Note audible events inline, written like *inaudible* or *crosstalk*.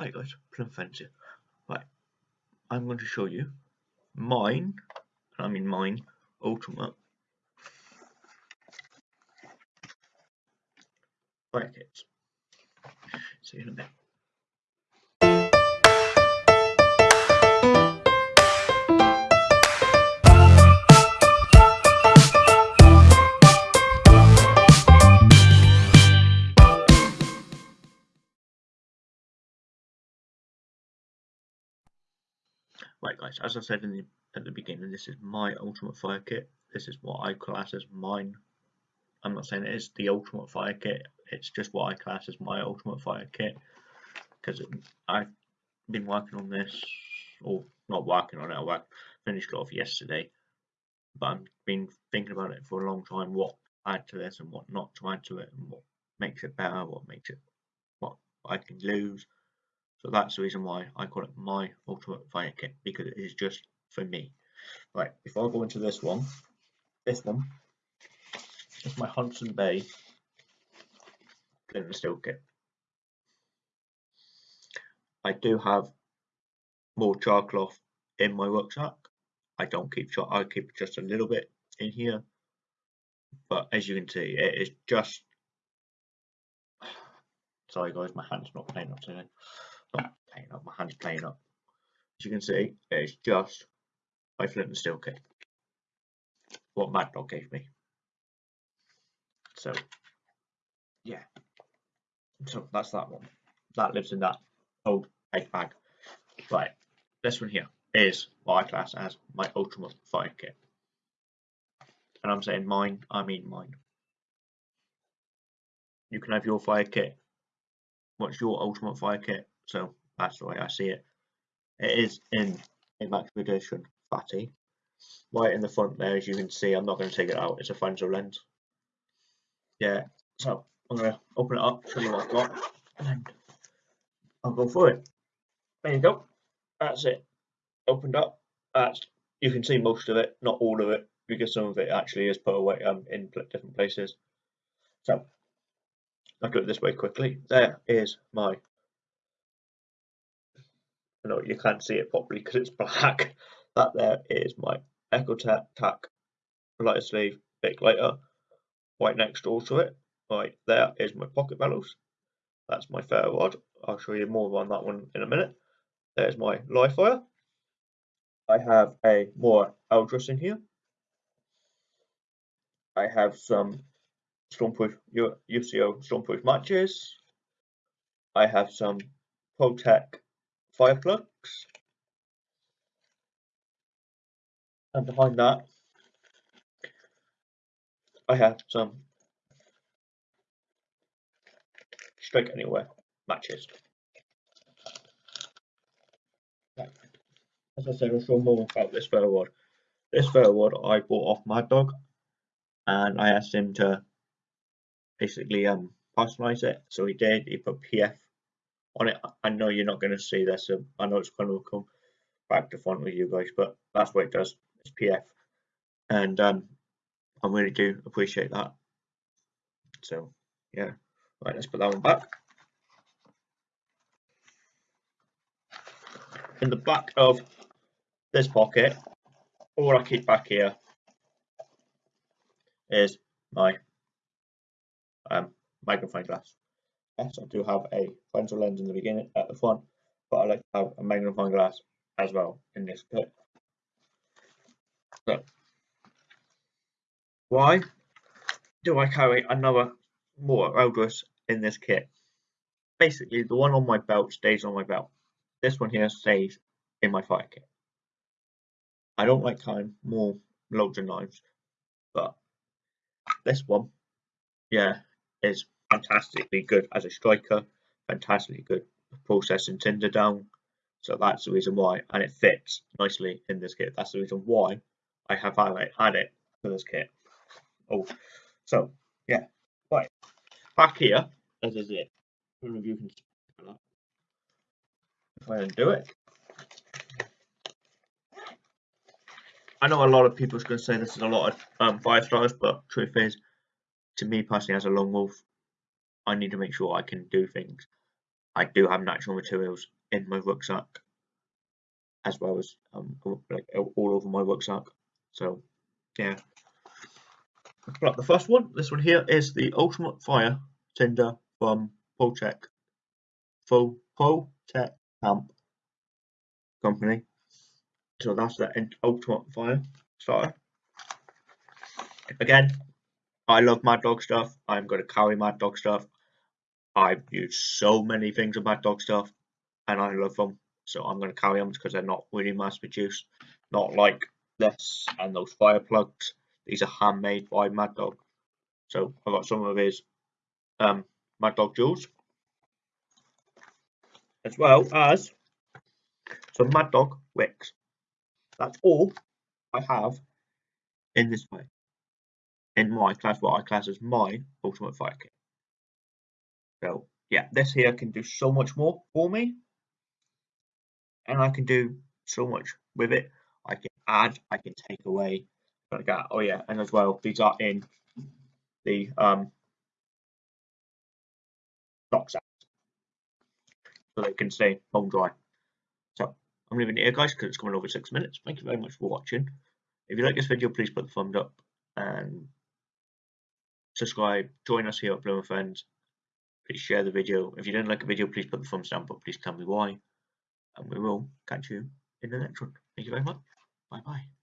Hi guys, Plum Fancy. Right, I'm going to show you mine, I mean mine, ultimate kits. See you in a bit. Right guys, as I said in the, at the beginning, this is my ultimate fire kit. This is what I class as mine. I'm not saying it is the ultimate fire kit, it's just what I class as my ultimate fire kit. Because I've been working on this, or not working on it, I finished it off yesterday. But I've been thinking about it for a long time, what to add to this and what not to add to it, and what makes it better, what makes it, what I can lose so that's the reason why I call it my ultimate fire kit because it is just for me. Right, before I go into this one, this one is my Hudson Bay flint steel kit. I do have more char cloth in my rucksack. I don't keep char, I keep just a little bit in here. But as you can see, it is just. *sighs* Sorry, guys, my hand's not playing up today not playing up, my hand's playing up. As you can see, it's just my flint and steel kit. What Mad Dog gave me. So, yeah. So that's that one. That lives in that old egg bag. Right, this one here is I class as my ultimate fire kit. And I'm saying mine, I mean mine. You can have your fire kit. What's your ultimate fire kit? So that's the way I see it. It is in edition fatty. Right in the front there, as you can see, I'm not going to take it out. It's a Fresnel lens. Yeah, so I'm going to open it up, show you what I've got, and I'll go for it. There you go. That's it. Opened up. That's you can see most of it, not all of it, because some of it actually is put away um, in different places. So I'll do it this way quickly. There is my no, you can't see it properly because it's black. *laughs* That there is my Exotac tac lighter sleeve big lighter. Right next door to it, right there is my pocket bellows. That's my ferro rod. I'll show you more on that one in a minute. There's my live fire. I have a Mora Eldris in here. I have some stormproof UCO stormproof matches. I have some ProTech fire plugs. And behind that, I have some strike anywhere matches. As I said, I'll show more about this ferro rod. This ferro rod I bought off Mad Dog, and I asked him to basically um personalize it. So he did. He put PF on it. I know you're not going to see this. So I know it's going to come back to front with you guys, but that's what it does. It's PF, and um, I really do appreciate that. So yeah, right. Let's put that one back. In the back of this pocket, all I keep back here is my um, glass. Yes, I do have a Fresnel lens in the beginning at the front, but I like to have a magnifying glass as well in this kit. So, why do I carry another Mora Eldris in this kit? Basically, the one on my belt stays on my belt. This one here stays in my fire kit. I don't like carrying more of knives, but this one, yeah, is fantastically good as a striker, fantastically good processing tinder down. So that's the reason why, and it fits nicely in this kit. That's the reason why I have had it for this kit. Oh, so yeah, right back here, this is it. I don't know if you can if I undo it. I know a lot of people are going to say this is a lot of um, stars, but truth is, to me personally, as a long wolf, I need to make sure I can do things. I do have natural materials in my rucksack as well as um, like all over my rucksack. So yeah. Right, the first one, this one here is the Ultimate Fire Tinder from Poltech. Full Poltech Camp Company. So that's the Ultimate Fire starter. Again, I love Mad Dog stuff. I'm going to carry Mad Dog stuff. I've used so many things of Mad Dog stuff and I love them. So I'm going to carry them because they're not really mass produced. Not like this and those fire plugs. These are handmade by Mad Dog. So I've got some of his um, Mad Dog jewels. As well as some Mad Dog wicks. That's all I have in this way. In my class, what I class as my Ultimate Fire Kit. So yeah, this here can do so much more for me. And I can do so much with it. I can add, I can take away, like that. Oh yeah, and as well, these are in the um, sets. So they can stay home dry. So I'm leaving it here guys because it's coming over six minutes. Thank you very much for watching. If you like this video, please put the thumbs up and subscribe. Join us here at Bloomer Friends please share the video. If you didn't like the video, please put the thumbs down, but please tell me why. And we will catch you in the next one. Thank you very much. Bye bye.